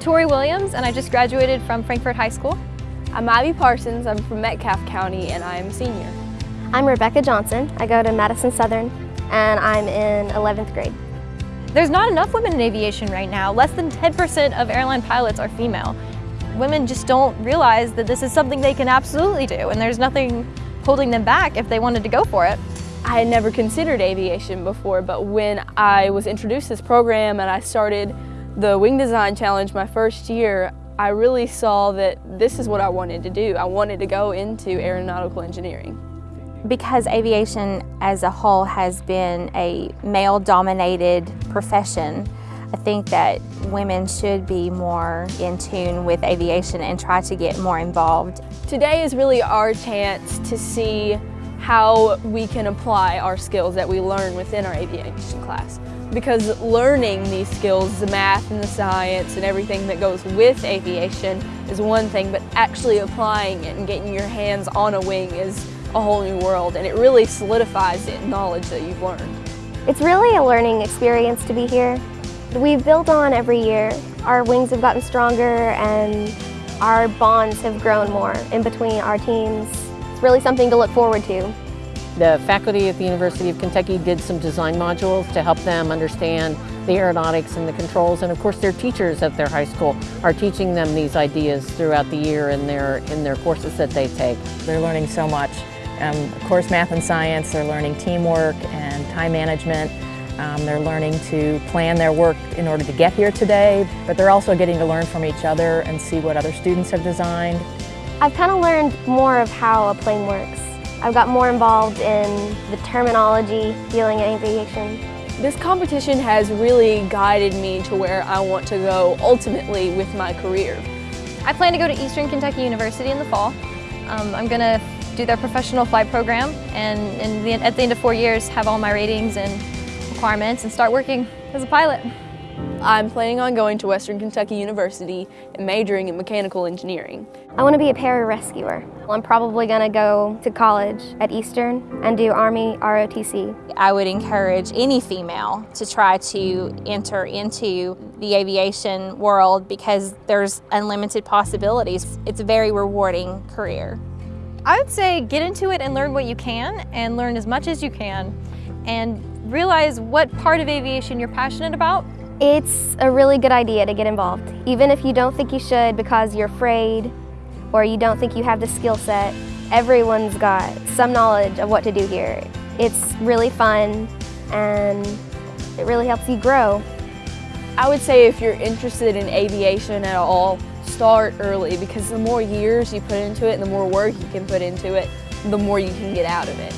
I'm Tori Williams and I just graduated from Frankfort High School. I'm Ivy Parsons, I'm from Metcalfe County and I'm a senior. I'm Rebecca Johnson, I go to Madison Southern and I'm in 11th grade. There's not enough women in aviation right now. Less than 10% of airline pilots are female. Women just don't realize that this is something they can absolutely do and there's nothing holding them back if they wanted to go for it. I had never considered aviation before, but when I was introduced to this program and I started the Wing Design Challenge my first year, I really saw that this is what I wanted to do. I wanted to go into aeronautical engineering. Because aviation as a whole has been a male-dominated profession, I think that women should be more in tune with aviation and try to get more involved. Today is really our chance to see how we can apply our skills that we learn within our aviation class. Because learning these skills, the math and the science and everything that goes with aviation is one thing, but actually applying it and getting your hands on a wing is a whole new world and it really solidifies the knowledge that you've learned. It's really a learning experience to be here. We've built on every year. Our wings have gotten stronger and our bonds have grown more in between our teams. It's really something to look forward to. The faculty at the University of Kentucky did some design modules to help them understand the aeronautics and the controls and of course their teachers at their high school are teaching them these ideas throughout the year in their, in their courses that they take. They're learning so much. Um, of course math and science, they're learning teamwork and time management. Um, they're learning to plan their work in order to get here today, but they're also getting to learn from each other and see what other students have designed. I've kind of learned more of how a plane works. I've got more involved in the terminology dealing in aviation. This competition has really guided me to where I want to go ultimately with my career. I plan to go to Eastern Kentucky University in the fall. Um, I'm going to do their professional flight program and the, at the end of four years have all my ratings and requirements and start working as a pilot. I'm planning on going to Western Kentucky University and majoring in mechanical engineering. I want to be a pararescuer. I'm probably going to go to college at Eastern and do Army ROTC. I would encourage any female to try to enter into the aviation world because there's unlimited possibilities. It's a very rewarding career. I would say get into it and learn what you can and learn as much as you can and realize what part of aviation you're passionate about. It's a really good idea to get involved, even if you don't think you should because you're afraid or you don't think you have the skill set. Everyone's got some knowledge of what to do here. It's really fun and it really helps you grow. I would say if you're interested in aviation at all, start early because the more years you put into it and the more work you can put into it, the more you can get out of it.